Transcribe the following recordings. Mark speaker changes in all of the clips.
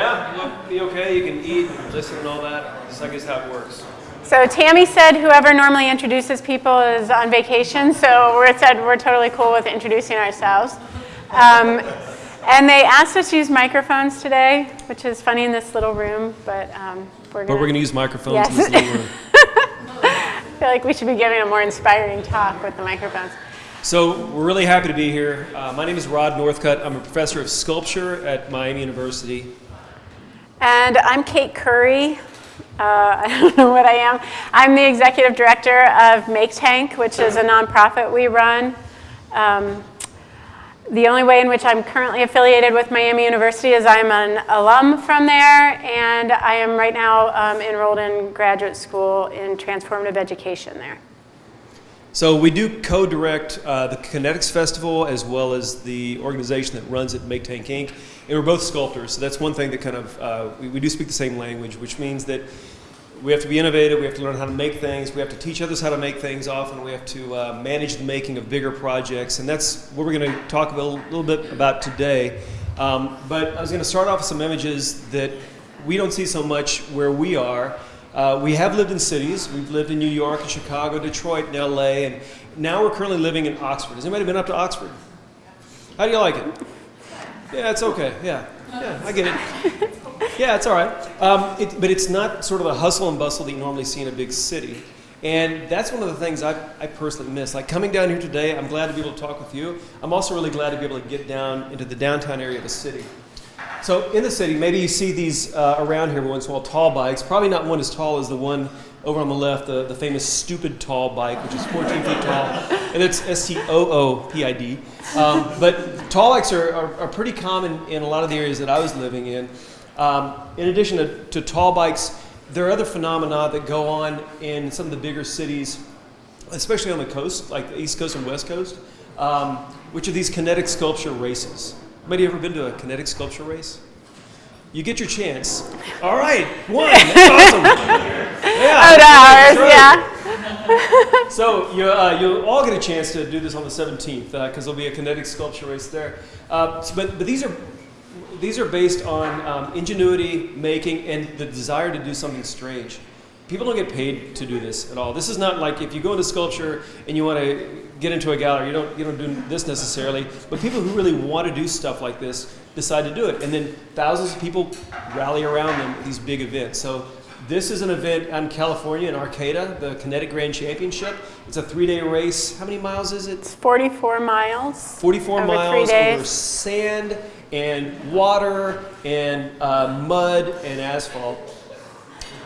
Speaker 1: Yeah, look, be okay. You can eat, and listen, and all that. This, I guess, how it works.
Speaker 2: So Tammy said whoever normally introduces people is on vacation, so we said we're totally cool with introducing ourselves. Um, and they asked us to use microphones today, which is funny in this little room, but um, we're
Speaker 1: But
Speaker 2: going
Speaker 1: we're going to use microphones
Speaker 2: Yes.
Speaker 1: in this little room.
Speaker 2: I feel like we should be giving a more inspiring talk with the microphones.
Speaker 1: So we're really happy to be here. Uh, my name is Rod Northcutt. I'm a professor of sculpture at Miami University.
Speaker 2: And I'm Kate Curry. Uh, I don't know what I am. I'm the executive director of Make Tank, which is a nonprofit we run. Um, the only way in which I'm currently affiliated with Miami University is I'm an alum from there, and I am right now um, enrolled in graduate school in transformative education there.
Speaker 1: So we do co-direct uh, the Kinetics Festival as well as the organization that runs it, Make Tank Inc. And we're both sculptors, so that's one thing that kind of, uh, we, we do speak the same language, which means that we have to be innovative, we have to learn how to make things, we have to teach others how to make things often, we have to uh, manage the making of bigger projects, and that's what we're going to talk a little, little bit about today. Um, but I was going to start off with some images that we don't see so much where we are. Uh, we have lived in cities. We've lived in New York, and Chicago, Detroit, and LA, and now we're currently living in Oxford. Has anybody been up to Oxford? How do you like it? Yeah, it's okay. Yeah, yeah, I get it. Yeah, it's all right. Um, it, but it's not sort of the hustle and bustle that you normally see in a big city. And that's one of the things I, I personally miss. Like coming down here today, I'm glad to be able to talk with you. I'm also really glad to be able to get down into the downtown area of the city. So in the city, maybe you see these uh, around here once in a while, tall bikes. Probably not one as tall as the one over on the left, the, the famous stupid tall bike, which is 14 feet tall, and it's S-T-O-O-P-I-D. Um, but tall bikes are, are, are pretty common in a lot of the areas that I was living in. Um, in addition to, to tall bikes, there are other phenomena that go on in some of the bigger cities, especially on the coast, like the East Coast and West Coast, um, which are these kinetic sculpture races. Anybody ever been to a kinetic sculpture race? You get your chance. All right, one. That's awesome. Yeah.
Speaker 2: Oh, ours, yeah.
Speaker 1: So you, uh, you'll all get a chance to do this on the 17th because there'll be a kinetic sculpture race there. Uh, but, but these are these are based on um, ingenuity, making, and the desire to do something strange. People don't get paid to do this at all. This is not like if you go into sculpture and you want to get into a gallery, you don't, you don't do this necessarily, but people who really want to do stuff like this decide to do it. And then thousands of people rally around them at these big events. So this is an event in California in Arcata, the Kinetic Grand Championship. It's a three-day race. How many miles is it?
Speaker 2: 44 miles.
Speaker 1: 44
Speaker 2: Over three
Speaker 1: miles over sand and water and uh, mud and asphalt.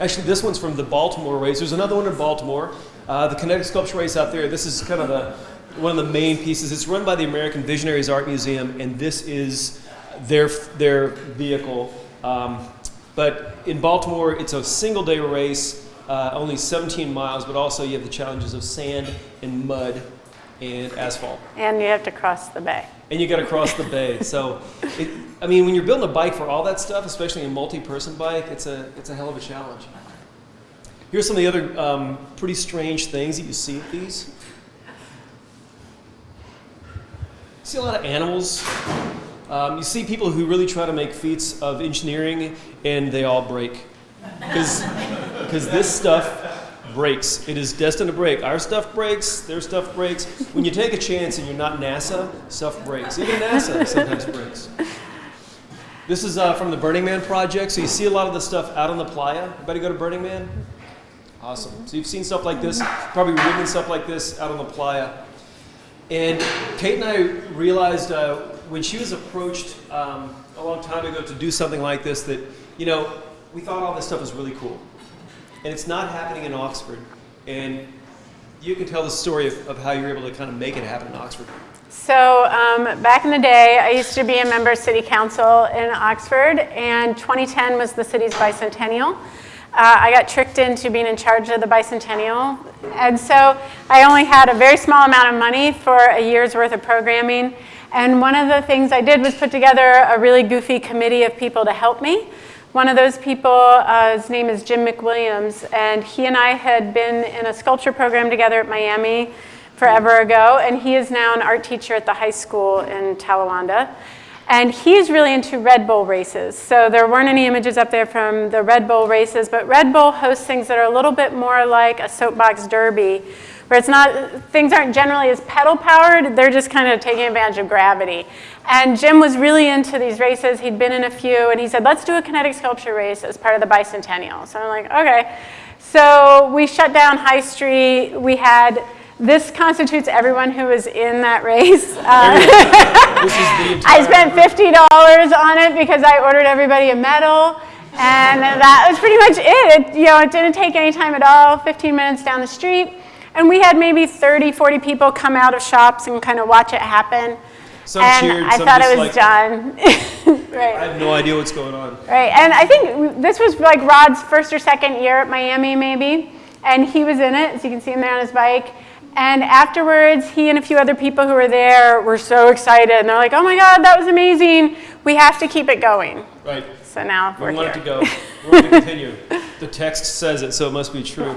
Speaker 1: Actually, this one's from the Baltimore race. There's another one in Baltimore. Uh, the kinetic sculpture race out there. This is kind of the, one of the main pieces. It's run by the American Visionaries Art Museum, and this is their their vehicle. Um, but in Baltimore, it's a single day race, uh, only 17 miles, but also you have the challenges of sand and mud and asphalt
Speaker 2: And you have to cross the bay.
Speaker 1: and you got to cross the bay. So, it, I mean, when you're building a bike for all that stuff, especially a multi-person bike, it's a it's a hell of a challenge. Here's some of the other um, pretty strange things that you see at these. See a lot of animals. Um, you see people who really try to make feats of engineering, and they all break because this stuff breaks. It is destined to break. Our stuff breaks, their stuff breaks. When you take a chance and you're not NASA, stuff breaks. Even NASA sometimes breaks. This is uh, from the Burning Man project. So you see a lot of the stuff out on the playa. Everybody go to Burning Man? Awesome. So you've seen stuff like this, probably ridden stuff like this out on the playa. And Kate and I realized uh, when she was approached um, a long time ago to do something like this that, you know, we thought all this stuff was really cool. And it's not happening in Oxford. And you can tell the story of, of how you were able to kind of make it happen in Oxford.
Speaker 2: So um, back in the day, I used to be a member of city council in Oxford, and 2010 was the city's bicentennial. Uh, I got tricked into being in charge of the bicentennial, and so I only had a very small amount of money for a year's worth of programming. And one of the things I did was put together a really goofy committee of people to help me. One of those people, uh, his name is Jim McWilliams, and he and I had been in a sculpture program together at Miami forever ago, and he is now an art teacher at the high school in Talawanda. And he's really into Red Bull races. So there weren't any images up there from the Red Bull races, but Red Bull hosts things that are a little bit more like a soapbox derby, where it's not, things aren't generally as pedal powered, they're just kind of taking advantage of gravity. And Jim was really into these races. He'd been in a few, and he said, let's do a kinetic sculpture race as part of the bicentennial. So I'm like, okay. So we shut down High Street. We had, this constitutes everyone who was in that race. Uh,
Speaker 1: This is the entire.
Speaker 2: I spent $50 on it because I ordered everybody a medal. And that was pretty much it. it. You know, it didn't take any time at all, 15 minutes down the street. And we had maybe 30, 40 people come out of shops and kind of watch it happen.
Speaker 1: Some
Speaker 2: and
Speaker 1: cheered,
Speaker 2: I thought it was
Speaker 1: like-
Speaker 2: done.
Speaker 1: I have no idea what's going on.
Speaker 2: Right, and I think this was like Rod's first or second year at Miami, maybe, and he was in it, as you can see him there on his bike. And afterwards, he and a few other people who were there were so excited, and they're like, "Oh my God, that was amazing! We have to keep it going."
Speaker 1: Right.
Speaker 2: So now we're
Speaker 1: We want
Speaker 2: here.
Speaker 1: it to go. We want to continue. The text says it, so it must be true.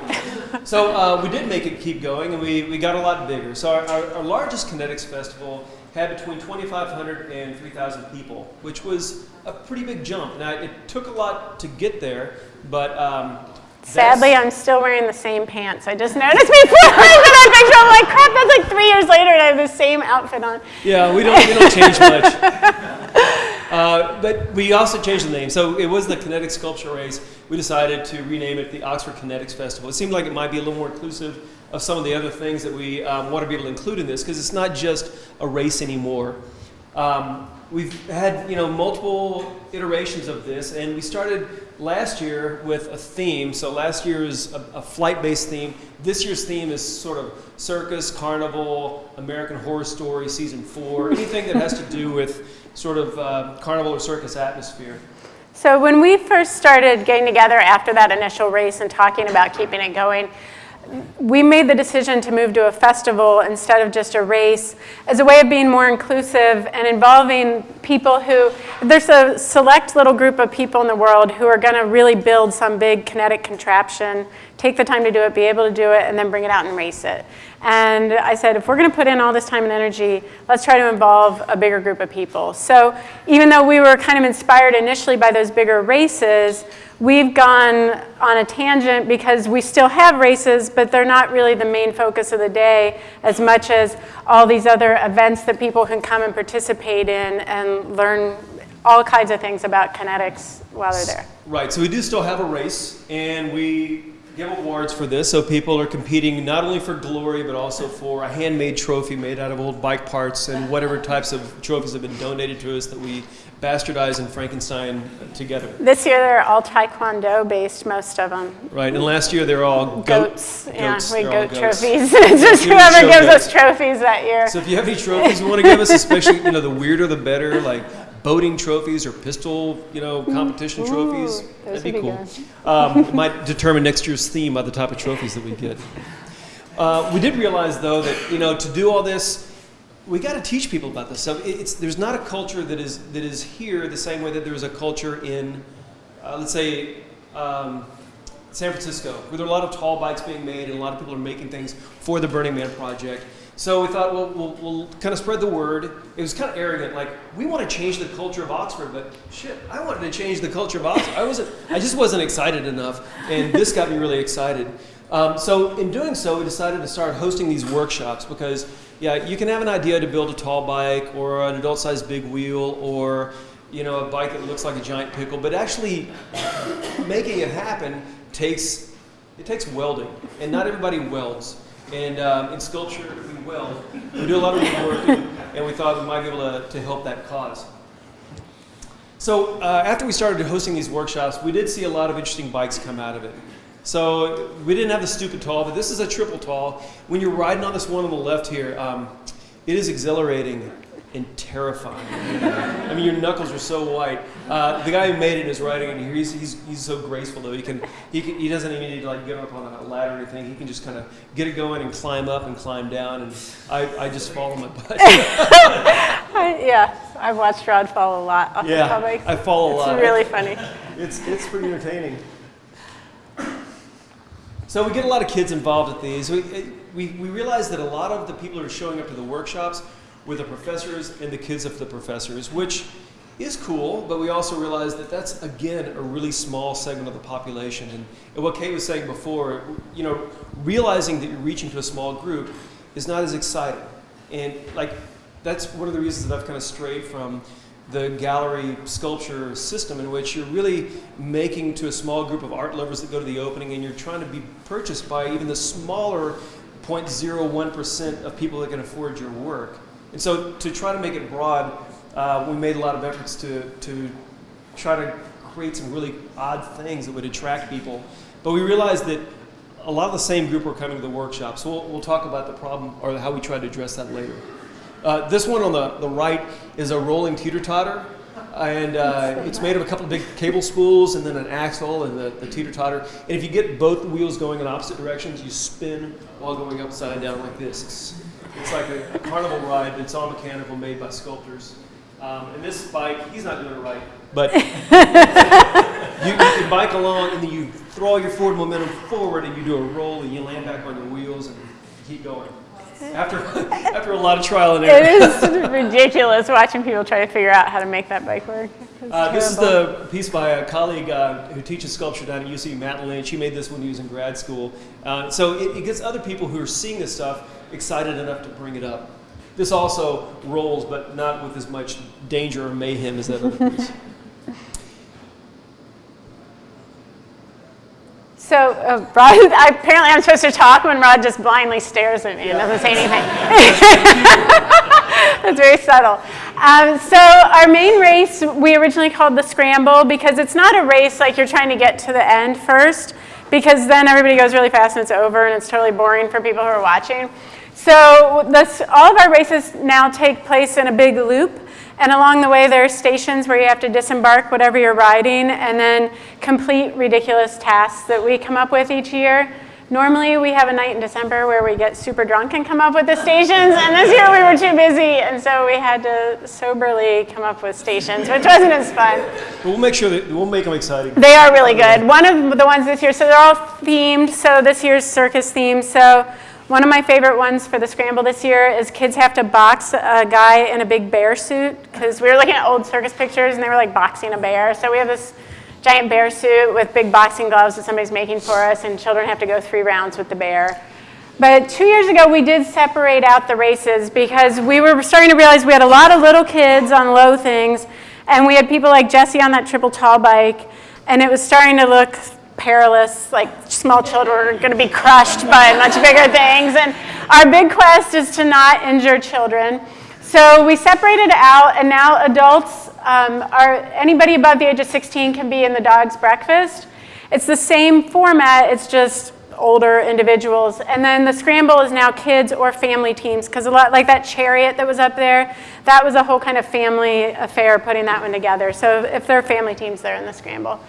Speaker 1: So uh, we did make it keep going, and we, we got a lot bigger. So our, our, our largest Kinetics Festival had between 2,500 and 3,000 people, which was a pretty big jump. Now, it took a lot to get there, but um,
Speaker 2: Sadly, I'm still wearing the same pants. I just noticed before I that picture. I'm like, crap, that's like three years later, and I have the same outfit on.
Speaker 1: Yeah, we don't, we don't change much. Uh, but we also changed the name. So it was the Kinetic Sculpture Race. We decided to rename it the Oxford Kinetics Festival. It seemed like it might be a little more inclusive of some of the other things that we um, want to be able to include in this because it's not just a race anymore. Um, we've had you know multiple iterations of this, and we started last year with a theme. So last year is a, a flight-based theme. This year's theme is sort of circus, carnival, American Horror Story season four, anything that has to do with sort of uh, carnival or circus atmosphere.
Speaker 2: So when we first started getting together after that initial race and talking about keeping it going, we made the decision to move to a festival instead of just a race as a way of being more inclusive and involving people who, there's a select little group of people in the world who are going to really build some big kinetic contraption, take the time to do it, be able to do it, and then bring it out and race it. And I said, if we're going to put in all this time and energy, let's try to involve a bigger group of people. So even though we were kind of inspired initially by those bigger races, we've gone on a tangent because we still have races, but they're not really the main focus of the day as much as all these other events that people can come and participate in and learn all kinds of things about kinetics while they're there.
Speaker 1: Right, so we do still have a race, and we give awards for this. So people are competing not only for glory, but also for a handmade trophy made out of old bike parts and whatever types of trophies have been donated to us that we bastardize and Frankenstein together.
Speaker 2: This year they're all Taekwondo based, most of them.
Speaker 1: Right, and last year they were all goat,
Speaker 2: Goats, yeah,
Speaker 1: goats.
Speaker 2: we
Speaker 1: They're
Speaker 2: goat trophies. It's just whoever gives
Speaker 1: goats.
Speaker 2: us trophies that year.
Speaker 1: So if you have any trophies you want to give us, especially you know the weirder the better, like boating trophies or pistol you know competition trophies, that'd be
Speaker 2: be
Speaker 1: cool. Um, it might determine next year's theme by the type of trophies that we get. Uh, we did realize though that you know to do all this, we got to teach people about this. So it's there's not a culture that is that is here the same way that there's a culture in, uh, let's say. Um, San Francisco, where there are a lot of tall bikes being made and a lot of people are making things for the Burning Man project. So we thought, well, we'll, we'll kind of spread the word. It was kind of arrogant, like we want to change the culture of Oxford, but shit, I wanted to change the culture of Oxford. I wasn't, I just wasn't excited enough, and this got me really excited. Um, so in doing so, we decided to start hosting these workshops because, yeah, you can have an idea to build a tall bike or an adult-sized big wheel or you know, a bike that looks like a giant pickle, but actually making it happen takes it takes welding, and not everybody welds. And um, in sculpture, we weld. We do a lot of and, and we thought we might be able to, to help that cause. So uh, after we started hosting these workshops, we did see a lot of interesting bikes come out of it. So we didn't have the stupid tall, but this is a triple tall. When you're riding on this one on the left here, um, it is exhilarating and terrifying. I mean, your knuckles are so white. Uh, the guy who made it is riding in here. He's, he's, he's so graceful though. He can, he can he doesn't even need to like get up on a ladder or anything. He can just kind of get it going and climb up and climb down. And I, I just fall on my butt.
Speaker 2: I, yeah, I've watched Rod fall a lot off the
Speaker 1: yeah,
Speaker 2: public.
Speaker 1: I fall a
Speaker 2: It's
Speaker 1: lot.
Speaker 2: It's really funny.
Speaker 1: It's, it's pretty entertaining. So we get a lot of kids involved at these. We, we, we realize that a lot of the people who are showing up to the workshops with the professors and the kids of the professors, which is cool, but we also realize that that's again a really small segment of the population. And, what Kate was saying before, you know, realizing that you're reaching to a small group is not as exciting. And like that's one of the reasons that I've kind of strayed from the gallery sculpture system in which you're really making to a small group of art lovers that go to the opening and you're trying to be purchased by even the smaller 0.01% of people that can afford your work. And so to try to make it broad, uh, we made a lot of efforts to, to try to create some really odd things that would attract people. But we realized that a lot of the same group were coming to the workshop. So we'll, we'll talk about the problem or how we tried to address that later. Uh, this one on the, the right is a rolling teeter-totter. And uh, it's made of a couple of big cable spools and then an axle and the, the teeter-totter. And if you get both wheels going in opposite directions, you spin while going upside down like this. It's, it's like a, a carnival ride. It's all mechanical, made by sculptors. Um, and this bike, he's not doing it right, but you, you can bike along and then you throw all your forward momentum forward and you do a roll and you land back on your wheels and keep going. After, after a lot of trial and error.
Speaker 2: It is ridiculous watching people try to figure out how to make that bike work.
Speaker 1: Uh, this is the piece by a colleague uh, who teaches sculpture down at UC, Matt Lynch. He made this when he was in grad school. Uh, so it, it gets other people who are seeing this stuff excited enough to bring it up. This also rolls, but not with as much danger or mayhem as that other piece.
Speaker 2: So uh, Rod, apparently I'm supposed to talk when Rod just blindly stares at me and doesn't say anything. That's very subtle. Um, so our main race we originally called the scramble because it's not a race like you're trying to get to the end first because then everybody goes really fast and it's over and it's totally boring for people who are watching. So this, all of our races now take place in a big loop and along the way there are stations where you have to disembark whatever you're riding and then complete ridiculous tasks that we come up with each year. Normally we have a night in December where we get super drunk and come up with the stations and this year we were too busy and so we had to soberly come up with stations which wasn't as fun.
Speaker 1: But we'll make sure that we'll make them exciting.
Speaker 2: They are really good. One of the ones this year, so they're all themed. So this year's circus theme. So one of my favorite ones for the scramble this year is kids have to box a guy in a big bear suit because we were looking at old circus pictures and they were like boxing a bear. So we have this giant bear suit with big boxing gloves that somebody's making for us and children have to go three rounds with the bear. But two years ago, we did separate out the races because we were starting to realize we had a lot of little kids on low things, and we had people like Jesse on that triple tall bike, and it was starting to look perilous, like small children are going to be crushed by much bigger things. And our big quest is to not injure children. So we separated out, and now adults um, are anybody above the age of 16 can be in the dog's breakfast. It's the same format, it's just older individuals. And then the scramble is now kids or family teams, because a lot like that chariot that was up there, that was a whole kind of family affair putting that one together. So if they're family teams, they're in the scramble.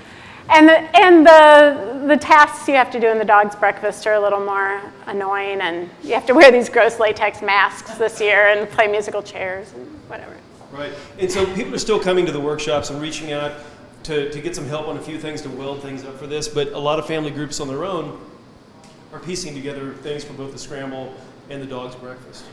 Speaker 2: And, the, and the, the tasks you have to do in the dog's breakfast are a little more annoying, and you have to wear these gross latex masks this year and play musical chairs and whatever.
Speaker 1: Right. And so people are still coming to the workshops and reaching out to, to get some help on a few things to weld things up for this, but a lot of family groups on their own are piecing together things for both the scramble and the dog's breakfast.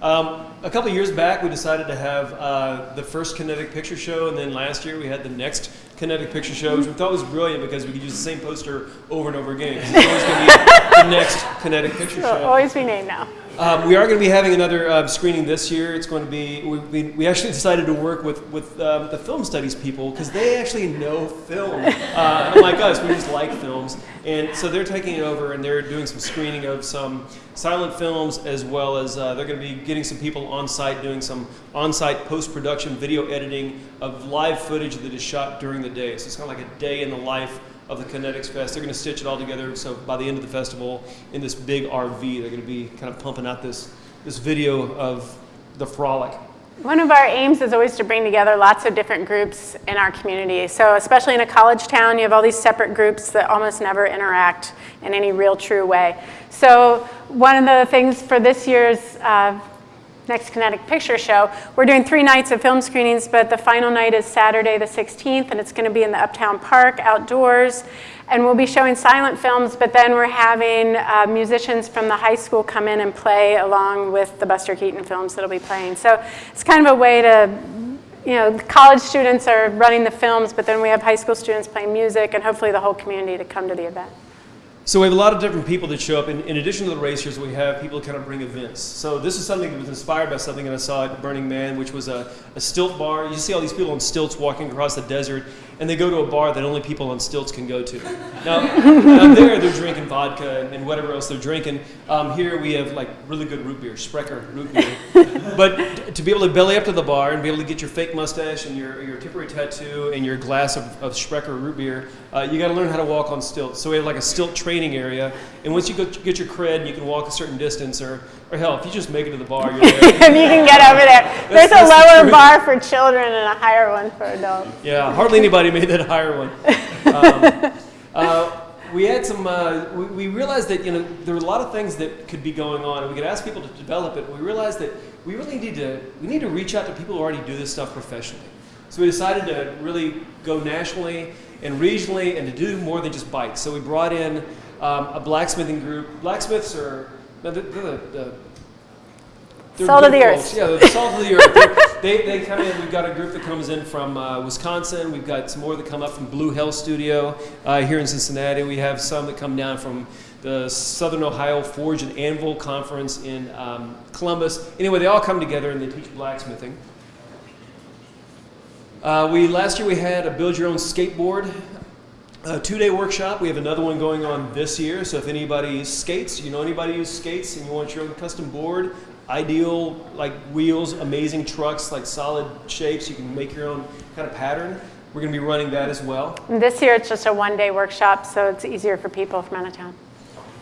Speaker 1: Um, a couple years back, we decided to have uh, the first kinetic picture show, and then last year we had the next kinetic picture show, which we thought was brilliant because we could use the same poster over and over again. It's always going to be the next kinetic picture
Speaker 2: It'll
Speaker 1: show.
Speaker 2: always be named now.
Speaker 1: Um, we are going to be having another uh, screening this year. It's going to be, we, we, we actually decided to work with, with um, the film studies people because they actually know film. Uh, unlike us, we just like films. And so they're taking it over and they're doing some screening of some silent films as well as uh, they're going to be getting some people on site doing some on site post production video editing of live footage that is shot during the day. So it's kind of like a day in the life of the Kinetics Fest. They're going to stitch it all together. So by the end of the festival, in this big RV, they're going to be kind of pumping out this this video of the frolic.
Speaker 2: One of our aims is always to bring together lots of different groups in our community. So especially in a college town, you have all these separate groups that almost never interact in any real true way. So one of the things for this year's uh, next Kinetic Picture Show. We're doing three nights of film screenings, but the final night is Saturday the 16th, and it's going to be in the Uptown Park outdoors. And we'll be showing silent films, but then we're having uh, musicians from the high school come in and play along with the Buster Keaton films that'll be playing. So it's kind of a way to, you know, college students are running the films, but then we have high school students playing music, and hopefully the whole community to come to the event.
Speaker 1: So we have a lot of different people that show up. In, in addition to the racers, we have people kind of bring events. So this is something that was inspired by something that I saw at Burning Man, which was a, a stilt bar. You see all these people on stilts walking across the desert, and they go to a bar that only people on stilts can go to. Now, now there, they're drinking vodka and, and whatever else they're drinking. Um, here we have like really good root beer, Sprecher root beer. but to be able to belly up to the bar and be able to get your fake mustache and your, your temporary tattoo and your glass of, of Sprecher root beer, uh, you got to learn how to walk on stilts. So we have like a stilt training area, and once you go, get your cred, you can walk a certain distance, or, or hell, if you just make it to the bar, you're there.
Speaker 2: if you can get over there. There's a
Speaker 1: that's the
Speaker 2: lower
Speaker 1: truth.
Speaker 2: bar for children and a higher one for adults.
Speaker 1: Yeah, hardly anybody made that higher one. Um, uh, we had some. Uh, we, we realized that you know there were a lot of things that could be going on, and we could ask people to develop it. We realized that we really need to we need to reach out to people who already do this stuff professionally. So we decided to really go nationally and regionally, and to do more than just bikes. So we brought in um, a blacksmithing group. Blacksmiths are no, they're the, the
Speaker 2: Salt of the earth.
Speaker 1: Yeah, the salt of the earth. They, they come in. We've got a group that comes in from uh, Wisconsin. We've got some more that come up from Blue Hill Studio uh, here in Cincinnati. We have some that come down from the Southern Ohio Forge and Anvil Conference in um, Columbus. Anyway, they all come together and they teach blacksmithing. Uh, we last year we had a build your own skateboard a two-day workshop. We have another one going on this year. So if anybody skates, you know anybody who skates, and you want your own custom board, ideal like wheels, amazing trucks, like solid shapes, you can make your own kind of pattern. We're going to be running that as well.
Speaker 2: This year it's just a one day workshop, so it's easier for people from out of town.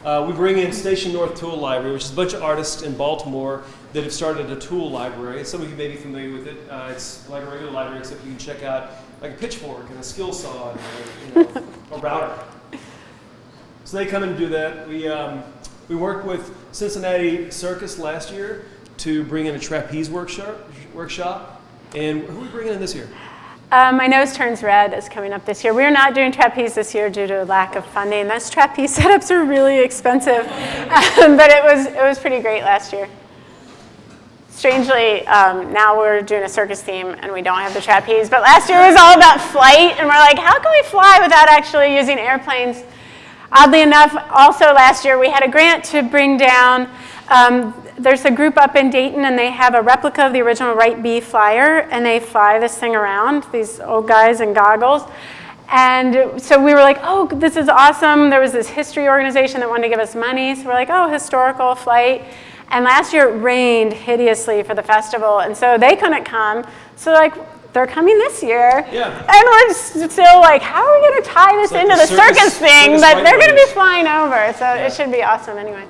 Speaker 1: Uh, we bring in Station North Tool Library, which is a bunch of artists in Baltimore that have started a tool library. Some of you may be familiar with it. Uh, it's like a regular library, except you can check out like a pitchfork and a skill saw and a, you know, a router. So they come and do that. We, um, we worked with Cincinnati Circus last year to bring in a trapeze workshop. workshop. And who are we bringing in this year?
Speaker 2: Uh, my nose turns red is coming up this year. We're not doing trapeze this year due to a lack of funding. Those trapeze setups are really expensive, um, but it was it was pretty great last year. Strangely, um, now we're doing a circus theme and we don't have the trapeze. But last year it was all about flight, and we're like, how can we fly without actually using airplanes? Oddly enough, also last year we had a grant to bring down. Um, there's a group up in Dayton, and they have a replica of the original Wright B flyer, and they fly this thing around. These old guys in goggles. And so we were like, oh, this is awesome. There was this history organization that wanted to give us money. So we're like, oh, historical flight. And last year it rained hideously for the festival. And so they couldn't come. So, like, they're coming this year.
Speaker 1: Yeah.
Speaker 2: And we're still like, how are we going to tie this
Speaker 1: like
Speaker 2: into
Speaker 1: the
Speaker 2: the circus,
Speaker 1: circus-
Speaker 2: thing?
Speaker 1: circus
Speaker 2: but they're going to be flying over. So it should be awesome anyway.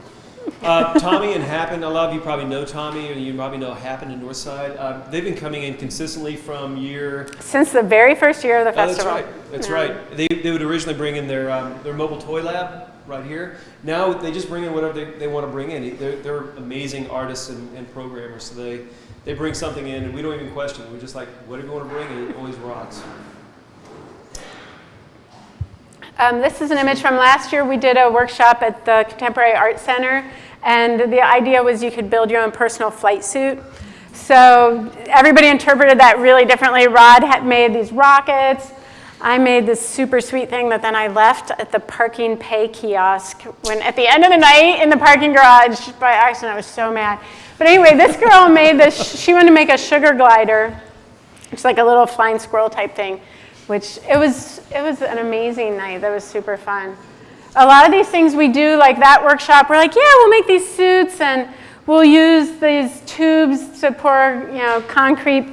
Speaker 1: Uh, Tommy and Happen, a lot of you probably know Tommy, and you probably know Happen in Northside. Uh, they've been coming in consistently from year
Speaker 2: Since the very first year of the
Speaker 1: Oh, that's right. That's
Speaker 2: Yeah.
Speaker 1: right. They, they would originally bring in their, um, their mobile toy lab right here. Now they just bring in whatever they, they want to bring in. They're, they're amazing artists and, and programmers. So they, they bring something in and we don't even question. We're just like, whatever you want to bring, and it always rocks.
Speaker 2: Um, this is an image from last year. We did a workshop at the Contemporary Art Center, and the idea was you could build your own personal flight suit. So everybody interpreted that really differently. Rod had made these rockets. I made this super sweet thing that then I left at the parking pay kiosk when at the end of the night in the parking garage by accident. I was so mad. But anyway, this girl made this. She wanted to make a sugar glider. It's like a little flying squirrel type thing, which it was it was an amazing night. That was super fun. A lot of these things we do, like that workshop, we're like, yeah, we'll make these suits and we'll use these tubes to pour, you know, concrete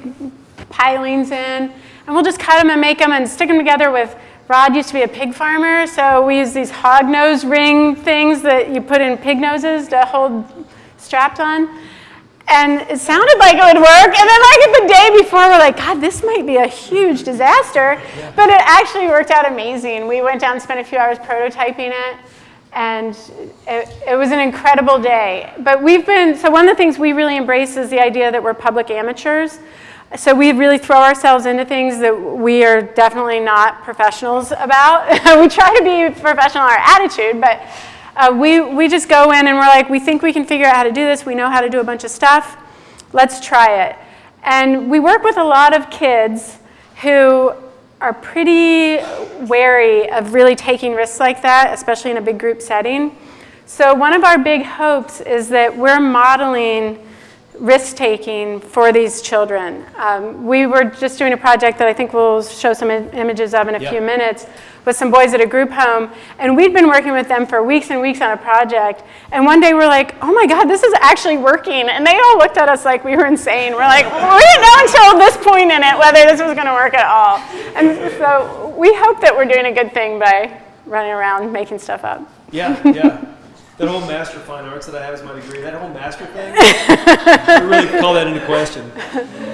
Speaker 2: pilings in, and we'll just cut them and make them and stick them together with. Rod used to be a pig farmer, so we use these hog nose ring things that you put in pig noses to hold strapped on. And it sounded like it would work. And then, like, the day before, we're like, God, this might be a huge disaster. But it actually worked out amazing. We went down and spent a few hours prototyping it. And it, it was an incredible day. But we've been, so one of the things we really embrace is the idea that we're public amateurs. So we really throw ourselves into things that we are definitely not professionals about. we try to be professional in our attitude, but uh, we, we just go in and we're like, we think we can figure out how to do this. We know how to do a bunch of stuff. Let's try it. And we work with a lot of kids who are pretty wary of really taking risks like that, especially in a big group setting. So one of our big hopes is that we're modeling risk-taking for these children. Um, we were just doing a project that I think we'll show some images of in a few minutes with some boys at a group home, and we'd been working with them for weeks and weeks on a project, and one day we're like, oh my God, this is actually working, and they all looked at us like we were insane. We're like, well, we didn't know until this point in it whether this was gonna work at all. And so we hope that we're doing a good thing by running around making stuff up.
Speaker 1: Yeah, yeah that whole master fine arts that I have as my degree, that whole master thing, I really call that into question.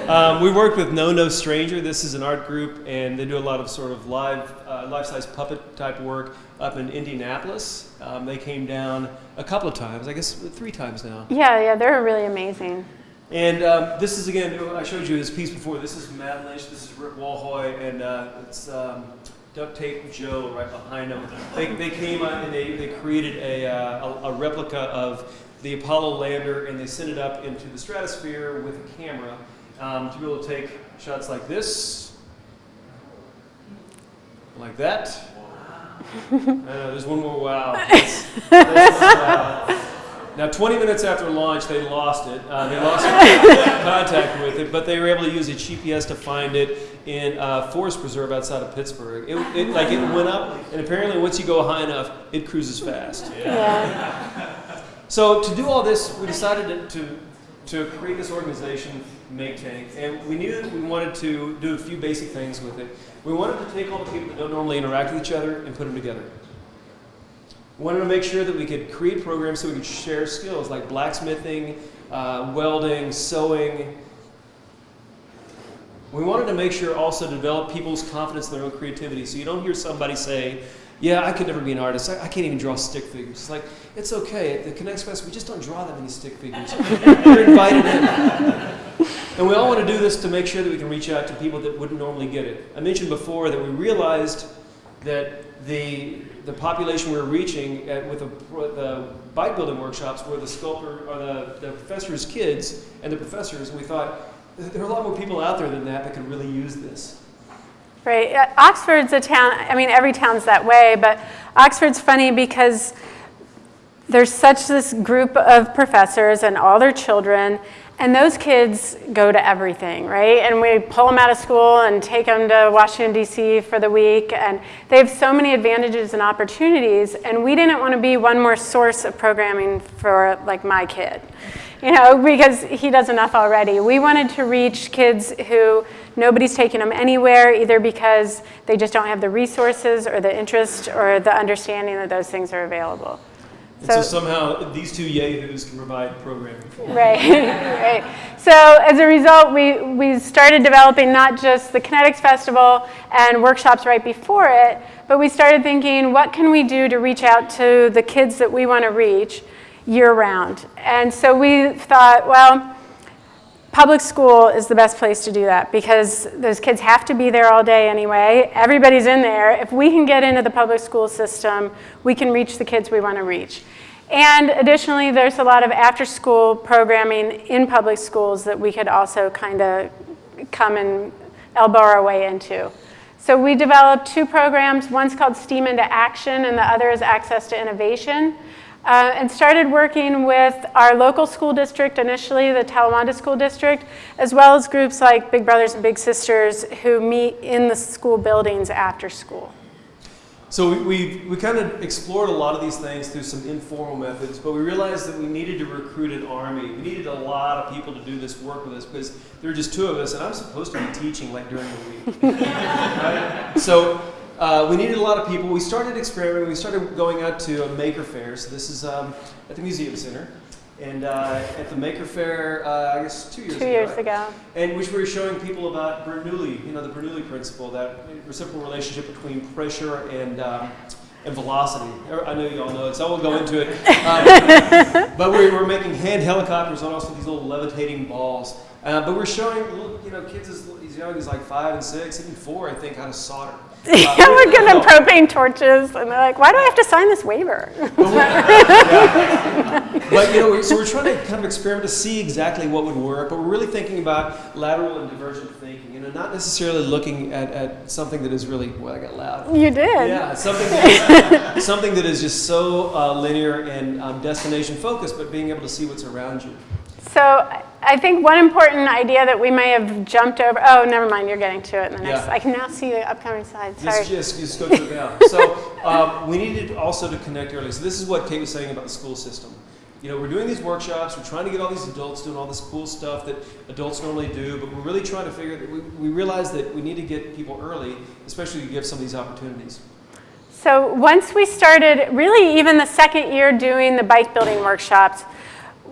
Speaker 1: Um, we worked with Know No Stranger. This is an art group, and they do a lot of sort of live, uh, life-size puppet type work up in Indianapolis. Um, they came down a couple of times, I guess three times now.
Speaker 2: Yeah, yeah, they're really amazing.
Speaker 1: And um, this is again, I showed you this piece before. This is Matt Lynch. This is Rick Walhoy, and uh, it's um, Duct Tape Joe right behind them. They, they came out and they, they created a, uh, a, a, replica of the Apollo lander and they sent it up into the stratosphere with a camera um, to be able to take shots like this, like that. I know, there's one more wow. That's, that's wow. Now, 20 minutes after launch, they lost it. Uh, they lost contact with it, but they were able to use a GPS to find it in a forest preserve outside of Pittsburgh. It, it, like it went up, and apparently once you go high enough, it cruises fast.
Speaker 2: Yeah.
Speaker 1: So to do all this, we decided to, to, to create this organization, Make Tank, and we knew that we wanted to do a few basic things with it. We wanted to take all the people that don't normally interact with each other and put them together. We wanted to make sure that we could create programs so we could share skills like blacksmithing, uh, welding, sewing. We wanted to make sure also to develop people's confidence in their own creativity. So you don't hear somebody say, yeah, I could never be an artist. I, I can't even draw stick figures. It's like, it's okay. At the Kinetics Fest, we just don't draw that many stick figures. You're invited in. And we all want to do this to make sure that we can reach out to people that wouldn't normally get it. I mentioned before that we realized that the, the population we were reaching at, with the, the bike building workshops were the sculptor or the, the professors' kids and the professors. And we thought there are a lot more people out there than that that could really use this.
Speaker 2: Right. Uh, Oxford's a town, I mean, every town's that way, but Oxford's funny because there's such this group of professors and all their children, and those kids go to everything, right? And we pull them out of school and take them to Washington, D.C. for the week. And they have so many advantages and opportunities. And we didn't want to be one more source of programming for, like, my kid, you know, because he does enough already. We wanted to reach kids who nobody's taking them anywhere, either because they just don't have the resources or the interest or the understanding that those things are available.
Speaker 1: And so, so, somehow these two yahoos can provide programming.
Speaker 2: For Right, right. So as a result, we, we started developing not just the Kinetics Festival and workshops right before it, but we started thinking, what can we do to reach out to the kids that we want to reach year round? And so we thought, well, public school is the best place to do that because those kids have to be there all day anyway. Everybody's in there. If we can get into the public school system, we can reach the kids we want to reach. And additionally, there's a lot of after school programming in public schools that we could also kind of come and elbow our way into. So we developed two programs. One's called STEAM into Action and the other is Access to Innovation uh, and started working with our local school district initially, the Talawanda School District, as well as groups like Big Brothers and Big Sisters who meet in the school buildings after school.
Speaker 1: So we, we, we, kind of explored a lot of these things through some informal methods, but we realized that we needed to recruit an army. We needed a lot of people to do this work with us because there were just two of us, and I'm supposed to be teaching like during the week. right? So uh, we needed a lot of people. We started experimenting. We started going out to a maker fair. So this is um, at the Museum Center. And uh, at the Maker Fair, uh, I guess two years
Speaker 2: two
Speaker 1: ago.
Speaker 2: Two years right? ago.
Speaker 1: And which we were showing people about Bernoulli, you know, the Bernoulli principle, that reciprocal relationship between pressure and, um, and velocity. I know you all know it, so I won't go into it. Um, but we were making hand helicopters on also these little levitating balls. Uh, but we're showing little, you know kids as, as young as like five and six, even four, I think, how to solder.
Speaker 2: Yeah, we're giving them propane torches, and they're like, why do I have to sign this waiver?
Speaker 1: But you know, so we're trying to kind of experiment to see exactly what would work, but we're really thinking about lateral and divergent thinking. You know, not necessarily looking at, at something that is really. Well, I got loud.
Speaker 2: You did.
Speaker 1: Yeah, something that is, something that is just so uh, linear and um, destination focused, but being able to see what's around you.
Speaker 2: So I- think one important idea that we may have jumped over, oh, never mind, you're getting to it in the next,
Speaker 1: Yeah.
Speaker 2: I can now see the upcoming slides, sorry.
Speaker 1: Just, just, just go it now. So um, we needed also to connect early. So this is what Kate was saying about the school system. You know, we're doing these workshops. We're trying to get all these adults doing all this cool stuff that adults normally do, but we're really trying to figure. that We, we realize that we need to get people early, especially to give some of these opportunities.
Speaker 2: So once we started, really even the second year doing the bike building workshops,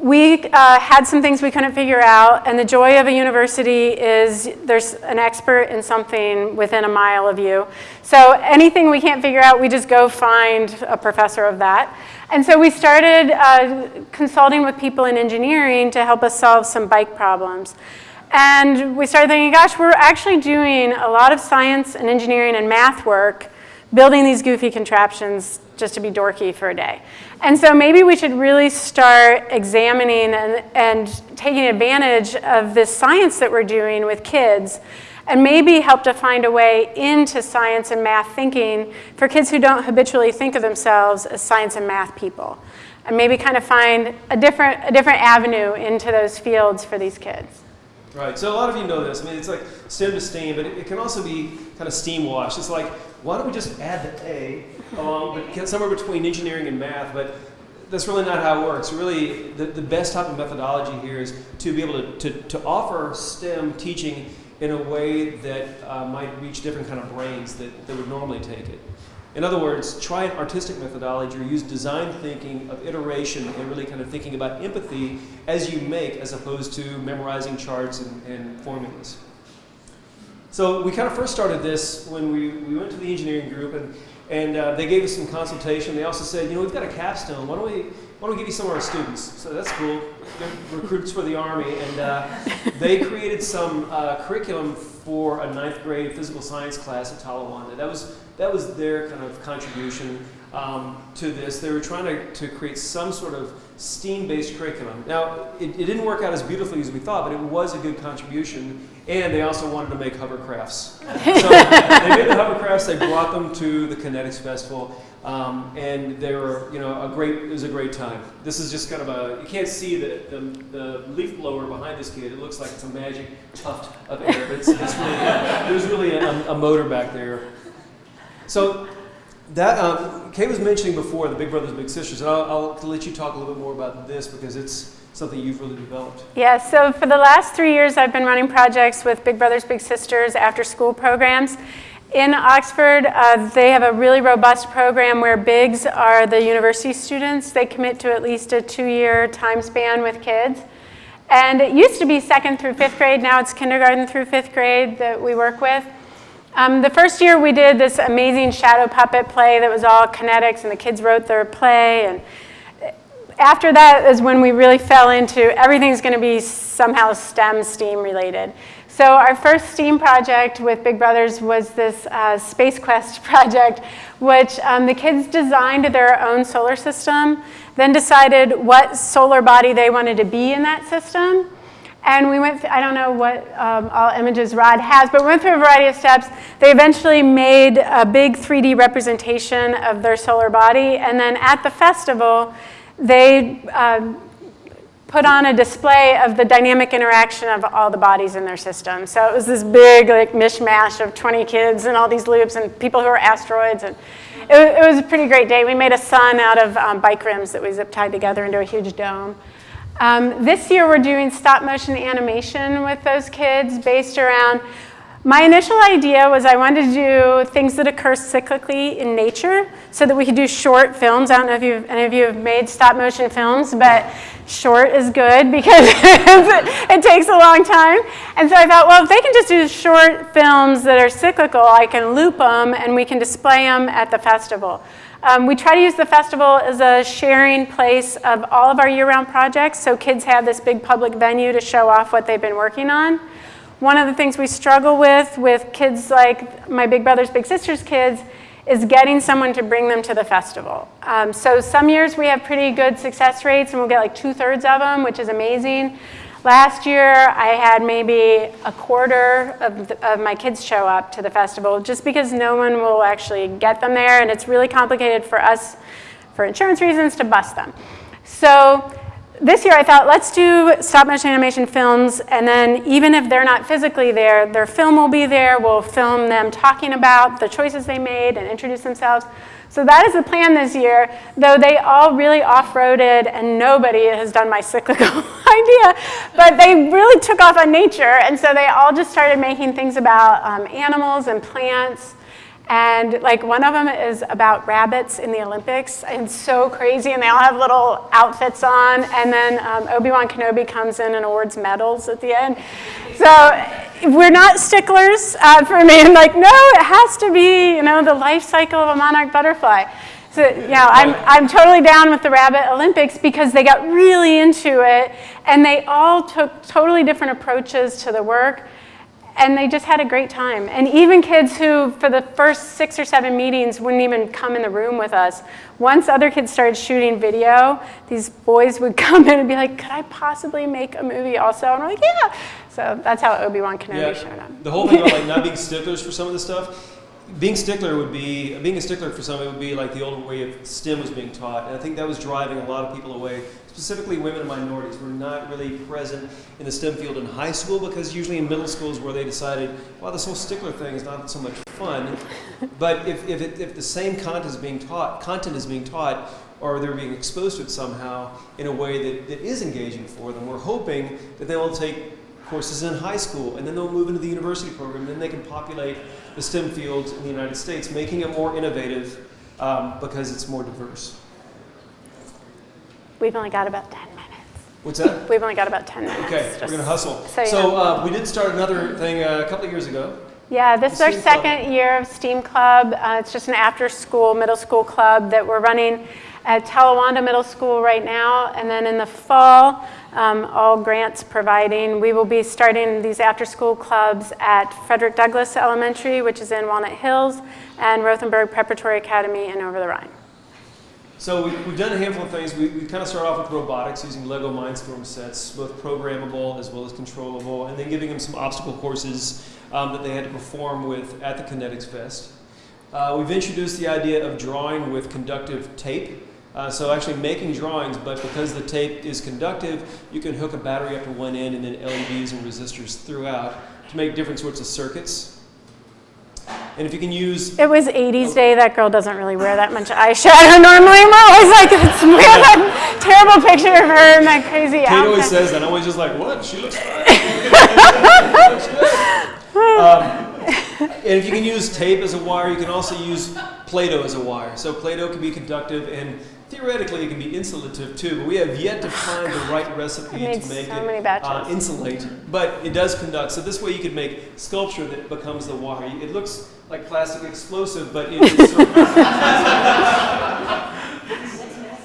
Speaker 2: we uh, had some things we couldn't figure out, and the joy of a university is there's an expert in something within a mile of you. So anything we can't figure out, we just go find a professor of that. And so we started uh, consulting with people in engineering to help us solve some bike problems. And we started thinking, gosh, we're actually doing a lot of science and engineering and math work building these goofy contraptions just to be dorky for a day. And so maybe we should really start examining and, and taking advantage of this science that we're doing with kids and maybe help to find a way into science and math thinking for kids who don't habitually think of themselves as science and math people. And maybe kind of find a different, a different avenue into those fields for these kids.
Speaker 1: Right. So a lot of you know this. I mean, it's like STEM to STEAM, but it, it can also be kind of STEAM wash. It's like, why don't we just add the A along, but somewhere between engineering and math? But that's really not how it works. Really, the, the best type of methodology here is to be able to, to, to offer STEM teaching in a way that uh, might reach different kind of brains that, that would normally take it. In other words, try an artistic methodology or use design thinking of iteration and really kind of thinking about empathy as you make as opposed to memorizing charts and, and formulas. So we kind of first started this when we, we went to the engineering group and, and uh, they gave us some consultation. They also said, you know, we've got a capstone. Why don't we, why don't we give you some of our students? So that's cool. They're recruits for the Army. And uh, they created some uh, curriculum for a ninth grade physical science class at Talawanda. That was, that was their kind of contribution um, to this. They were trying to, to create some sort of STEAM-based curriculum. Now, it, it didn't work out as beautifully as we thought, but it was a good contribution. And they also wanted to make hovercrafts. So they made the hovercrafts. They brought them to the Kinetics Festival, um, and they were, you know, a great. It was a great time. This is just kind of a. You can't see the, the, the leaf blower behind this kid. It looks like it's a magic tuft of air, but it's, it's really there's really a, a motor back there. So that um, Kate was mentioning before the Big Brothers Big Sisters, and I'll, I'll let you talk a little bit more about this because it's something you've really developed.
Speaker 2: Yeah, so for the last three years, I've been running projects with Big Brothers Big Sisters after school programs. In Oxford, uh, they have a really robust program where BIGs are the university students. They commit to at least a two-year time span with kids. And it used to be second through fifth grade. Now it's kindergarten through fifth grade that we work with. Um, the first year we did this amazing shadow puppet play that was all kinetics, and the kids wrote their play. And after that is when we really fell into everything's going to be somehow STEM, STEAM related. So our first STEAM project with Big Brothers was this uh, Space Quest project, which um, the kids designed their own solar system, then decided what solar body they wanted to be in that system. And we went, th- I don't know what um, all images Rod has, but we went through a variety of steps. They eventually made a big 3D representation of their solar body. And then at the festival, they um, put on a display of the dynamic interaction of all the bodies in their system. So it was this big like mishmash of 20 kids and all these loops and people who are asteroids. And it, it was a pretty great day. We made a sun out of um, bike rims that we zip tied together into a huge dome. Um, this year we're doing stop motion animation with those kids based around, my initial idea was I wanted to do things that occur cyclically in nature so that we could do short films. I don't know if you've, any of you have made stop motion films, but short is good because it takes a long time. And so I thought, well, if they can just do short films that are cyclical, I can loop them and we can display them at the festival. Um, we try to use the festival as a sharing place of all of our year-round projects, so kids have this big public venue to show off what they've been working on. One of the things we struggle with with kids like my big brother's big sister's kids is getting someone to bring them to the festival. Um, so some years we have pretty good success rates and we'll get like two thirds of them, which is amazing. Last year I had maybe a quarter of, the, of my kids show up to the festival just because no one will actually get them there and it's really complicated for us for insurance reasons to bus them. So this year I thought, let's do stop motion animation films, and then even if they're not physically there, their film will be there. We'll film them talking about the choices they made and introduce themselves. So that is the plan this year, though they all really off-roaded and nobody has done my cyclical idea, but they really took off on nature, and so they all just started making things about um, animals and plants, and like one of them is about rabbits in the Olympics. And so crazy. And they all have little outfits on. And then um, Obi-Wan Kenobi comes in and awards medals at the end. So we're not sticklers uh, for me. I'm like, no, it has to be, you know, the life cycle of a monarch butterfly. So, you know, I'm, I'm totally down with the Rabbit Olympics because they got really into it and they all took totally different approaches to the work and they just had a great time. And even kids who, for the first six or seven meetings, wouldn't even come in the room with us. Once other kids started shooting video, these boys would come in and be like, could I possibly make a movie also? And I'm like, yeah. So that's how Obi-Wan Kenobi yeah, showed up.
Speaker 1: The whole thing about like not being sticklers for some of the stuff, being stickler would be being a stickler for some it would be like the old way of STEM was being taught, and I think that was driving a lot of people away. Specifically, women and minorities were not really present in the STEM field in high school because usually in middle schools where they decided, well, this whole stickler thing is not so much fun. but if if, it, if the same content is being taught, content is being taught, or they're being exposed to it somehow in a way that, that is engaging for them, we're hoping that they will take courses in high school, and then they'll move into the university program, and then they can populate the STEM fields in the United States, making it more innovative um, because it's more diverse.
Speaker 2: We've only got about 10 minutes.
Speaker 1: What's that?
Speaker 2: We've only got about 10 minutes.
Speaker 1: Okay, we're going to hustle. So, so uh, we did start another thing uh, a couple of years ago.
Speaker 2: Yeah, this is our second club. year of STEAM Club. Uh, it's just an after-school, middle school club that we're running at Talawanda Middle School right now. And then in the fall, um, all grants providing, we will be starting these after-school clubs at Frederick Douglass Elementary, which is in Walnut Hills, and Rothenberg Preparatory Academy in Over the Rhine.
Speaker 1: So we, have done a handful of things. We, we kind of start off with robotics using Lego Mindstorm sets, both programmable as well as controllable, and then giving them some obstacle courses um, that they had to perform with at the Kinetics Fest. Uh, we've introduced the idea of drawing with conductive tape. Uh, so actually making drawings, but because the tape is conductive, you can hook a battery up to one end and then LEDs and resistors throughout to make different sorts of circuits. And if you can use...
Speaker 2: It was 80s oh. day. That girl doesn't really wear that much eyeshadow normally. I'm always like, it's, we have that terrible picture of her in that crazy
Speaker 1: Kate
Speaker 2: outfit.
Speaker 1: always says that. I'm always just like, what? She looks fine. um, and if you can use tape as a wire, you can also use Play-Doh as a wire. So Play-Doh can be conductive and theoretically it can be insulative too, but we have yet to find the right recipe to make
Speaker 2: so
Speaker 1: it uh, insulate. But it does conduct. So this way you could make sculpture that becomes the wire. It looks like plastic explosive, but it's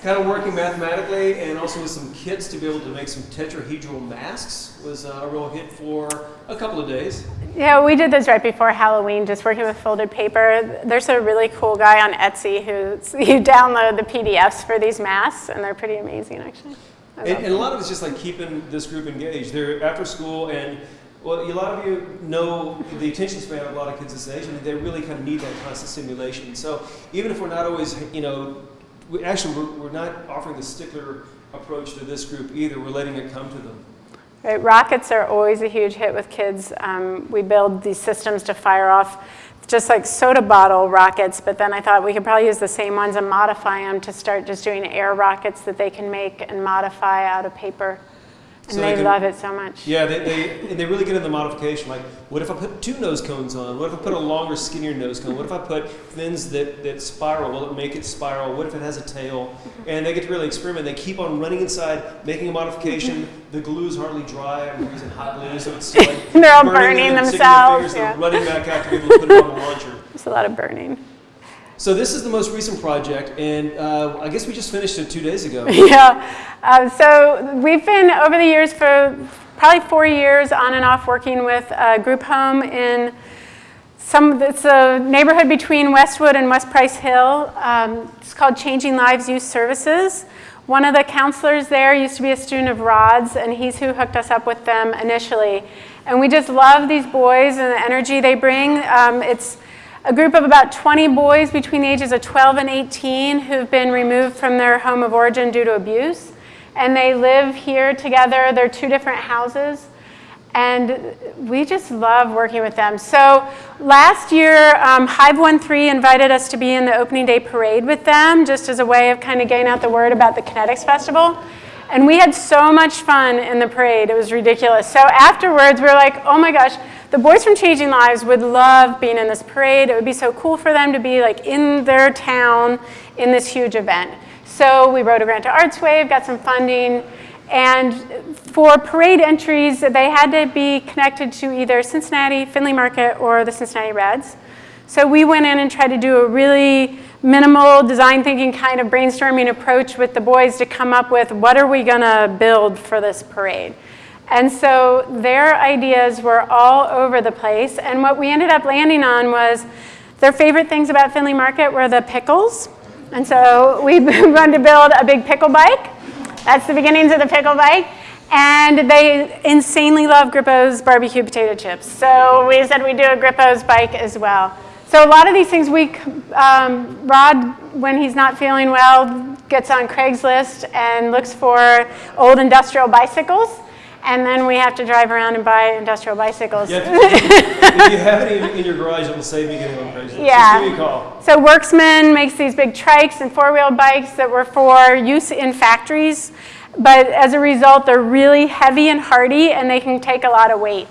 Speaker 1: kind of working mathematically and also with some kits to be able to make some tetrahedral masks was uh, a real hit for a couple of days.
Speaker 2: Yeah, we did those right before Halloween, just working with folded paper. There's a really cool guy on Etsy who you download the PDFs for these masks, and they're pretty amazing, actually.
Speaker 1: And, and, a lot of it's just like keeping this group engaged. They're after school, and well, a lot of you know the attention span of a lot of kids this age, and they really kind of need that constant stimulation. So even if we're not always, you know, we, actually, we're, we're not offering the stickler approach to this group either. We're letting it come to them.
Speaker 2: Right, rockets are always a huge hit with kids. Um, we build these systems to fire off just like soda bottle rockets, but then I thought we could probably use the same ones and modify them to start just doing air rockets that they can make and modify out of paper. And so they, they can, love it so much.
Speaker 1: Yeah, they, they, they really get into the modification. Like, what if I put two nose cones on? What if I put a longer, skinnier nose cone? What if I put fins that, that spiral? Will it make it spiral? What if it has a tail? Mm-hmm. And they get to really experiment. They keep on running inside, making a modification. Mm-hmm. the glue is hardly dry. I'm using hot glue, so it's like
Speaker 2: They're all burning, burning themselves.
Speaker 1: Fingers, yeah. They're running back out to be able to put it on the launcher.
Speaker 2: There's a lot of burning.
Speaker 1: So this is the most recent project, and uh, I guess we just finished it two days ago.
Speaker 2: yeah. Uh, so we've been over the years for probably four years on and off working with a group home in some, it's a neighborhood between Westwood and West Price Hill. Um, it's called Changing Lives Youth Services. One of the counselors there used to be a student of Rod's, and he's who hooked us up with them initially. And we just love these boys and the energy they bring. Um, it's a group of about 20 boys between the ages of 12 and 18 who've been removed from their home of origin due to abuse. And they live here together. They're two different houses. And we just love working with them. So last year, um, Hive 1-3 invited us to be in the opening day parade with them, just as a way of kind of getting out the word about the Kinetics Festival. And we had so much fun in the parade. It was ridiculous. So afterwards, we were like, oh my gosh, the boys from Changing Lives would love being in this parade. It would be so cool for them to be like in their town in this huge event. So we wrote a grant to ArtsWave, got some funding, and for parade entries, they had to be connected to either Cincinnati, Findlay Market, or the Cincinnati Reds. So we went in and tried to do a really minimal design thinking kind of brainstorming approach with the boys to come up with what are we going to build for this parade. And so their ideas were all over the place. And what we ended up landing on was their favorite things about Findlay Market were the pickles. And so we wanted to build a big pickle bike. That's the beginnings of the pickle bike. And they insanely love Grippo's barbecue potato chips. So we said we'd do a Grippo's bike as well. So a lot of these things we, um, Rod, when he's not feeling well, gets on Craigslist and looks for old industrial bicycles. And then we have to drive around and buy industrial bicycles.
Speaker 1: Yeah, if you have any in your garage, it will save you getting on Craigslist.
Speaker 2: Yeah.
Speaker 1: Just give me a call.
Speaker 2: So Worksman makes these big trikes and four-wheel bikes that were for use in factories. But as a result, they're really heavy and hardy, and they can take a lot of weight.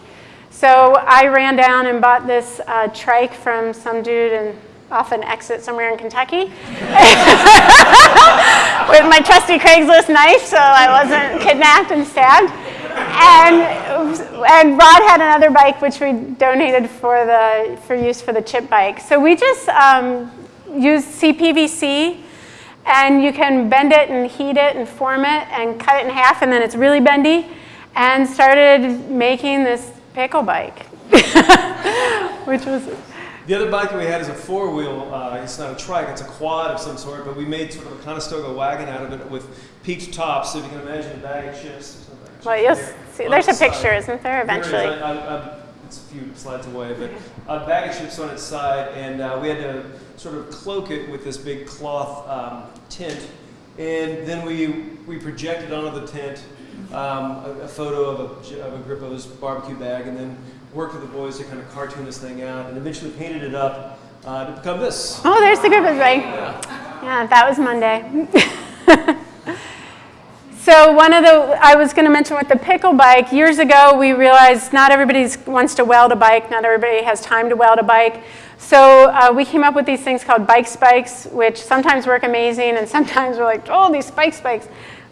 Speaker 2: So I ran down and bought this uh, trike from some dude in, off an exit somewhere in Kentucky with my trusty Craigslist knife so I wasn't kidnapped and stabbed. And, and Rod had another bike which we donated for, the, for use for the chip bike. So we just um, CPVC and you can bend it and heat it and form it and cut it in half and then it's really bendy and started making this pickle bike, which was
Speaker 1: The other bike that we had is a four-wheel. Uh, it's not a trike; it's a quad of some sort. But we made sort of a Conestoga wagon out of it with peaked tops. So if you can imagine a bag of chips.
Speaker 2: Well, you'll see. There's
Speaker 1: the
Speaker 2: a picture,
Speaker 1: side.
Speaker 2: isn't there?
Speaker 1: There it is.
Speaker 2: Eventually.
Speaker 1: I, I, it's a few slides away, but a bag of chips on its side, and uh, we had to sort of cloak it with this big cloth um, tent, and then we we projected onto the tent um, a, a photo of a, of a Grippo's barbecue bag, and then worked with the boys to kind of cartoon this thing out, and eventually painted it up uh, to become this.
Speaker 2: Oh, there's the Grippo's bike. Yeah, that was Monday. so one of the, I was going to mention with the pickle bike, years ago we realized not everybody wants to weld a bike, not everybody has time to weld a bike. So uh, we came up with these things called bike spikes, which sometimes work amazing, and sometimes we're like, oh, these spike spikes.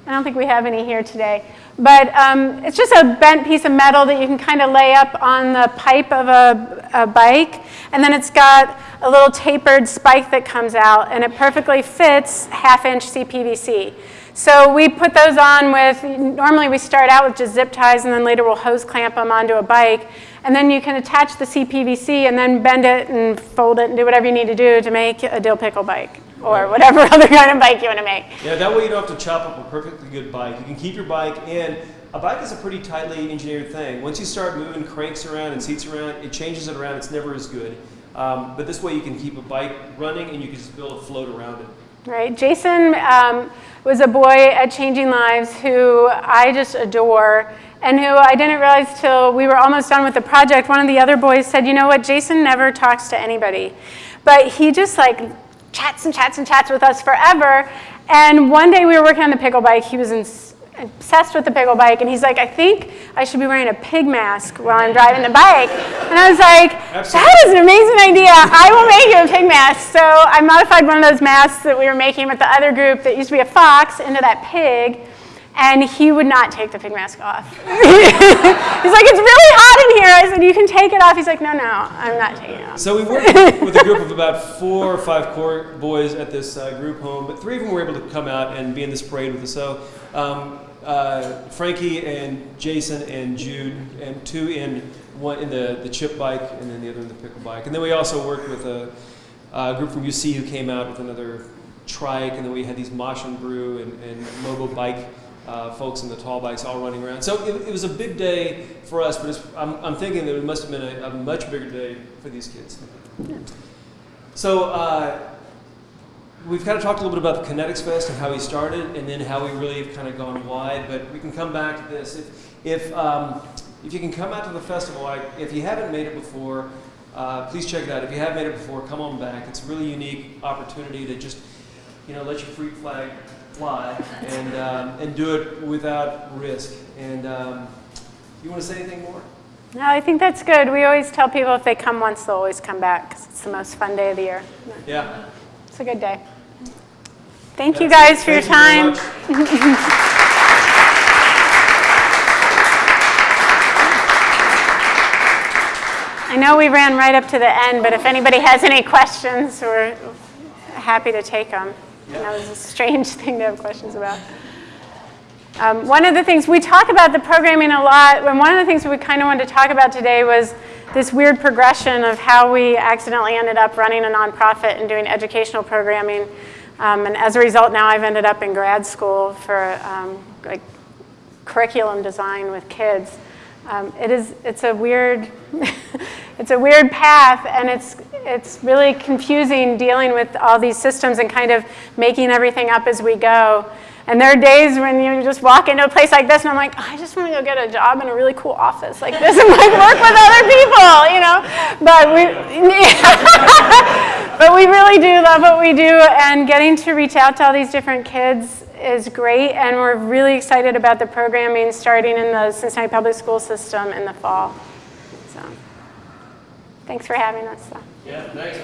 Speaker 2: I don't think we have any here today. But um, it's just a bent piece of metal that you can kind of lay up on the pipe of a, a, bike. And then it's got a little tapered spike that comes out, and it perfectly fits half-inch CPVC. So we put those on with, normally we start out with just zip ties, and then later we'll hose clamp them onto a bike. And then you can attach the CPVC and then bend it and fold it and do whatever you need to do to make a dill pickle bike or whatever other kind of bike you want to make.
Speaker 1: Yeah, that way you don't have to chop up a perfectly good bike. You can keep your bike in. A bike is a pretty tightly engineered thing. Once you start moving cranks around and seats around, it changes it around. It's never as good. Um, but this way you can keep a bike running and you can just build a float around it.
Speaker 2: Right. Jason um, was a boy at Changing Lives who I just adore and who I didn't realize till we were almost done with the project. One of the other boys said, you know what, Jason never talks to anybody. But he just like chats and chats and chats with us forever. And one day we were working on the pickle bike. He was in, obsessed with the pickle bike. And he's like, I think I should be wearing a pig mask while I'm driving the bike. And I was like,
Speaker 1: Absolutely.
Speaker 2: that is an amazing idea. I will make you a pig mask. So I modified one of those masks that we were making with the other group that used to be a fox into that pig. And he would not take the pig mask off. He's like, it's really hot in here. I said, you can take it off. He's like, no, no, I'm not taking it off.
Speaker 1: So we worked with a group of about four or five core boys at this uh, group home, but three of them were able to come out and be in this parade with us. So um, uh, Frankie and Jason and Jude, and two in one in the, the chip bike, and then the other in the pickle bike. And then we also worked with a, a group from UC who came out with another trike, and then we had these Mosh and Brew and, and MoBo bike uh, folks in the tall bikes all running around. So it, it was a big day for us, but it's, I'm, I'm thinking that it must have been a, a much bigger day for these kids. So uh, we've kind of talked a little bit about the Kinetics Fest and how we started, and then how we really have kind of gone wide. But we can come back to this. If if, um, if you can come out to the festival, like if you haven't made it before, uh, please check it out. If you have made it before, come on back. It's a really unique opportunity to just you know let your freak flag fly and um, and do it without risk. And um, you want to say anything more?
Speaker 2: No, I think that's good. We always tell people if they come once, they'll always come back because it's the most fun day of the year.
Speaker 1: Yeah.
Speaker 2: It's a good day. Thank you guys for your
Speaker 1: Thank
Speaker 2: time.
Speaker 1: you very.
Speaker 2: I know we ran right up to the end, but if anybody has any questions, we're happy to take them. I know it's a strange thing to have questions about. Um, one of the things, we talk about the programming a lot, and one of the things we kind of wanted to talk about today was this weird progression of how we accidentally ended up running a nonprofit and doing educational programming. Um, and as a result, now I've ended up in grad school for um, like curriculum design with kids. Um, it is, it's a weird, it's a weird path and it's, it's really confusing dealing with all these systems and kind of making everything up as we go. And there are days when you just walk into a place like this and I'm like, I just want to go get a job in a really cool office like this and like work with other people, you know? But we, but we really do love what we do and getting to reach out to all these different kids is great and we're really excited about the programming starting in the Cincinnati Public School System in the fall. So, thanks for having us.
Speaker 1: Yeah, thanks.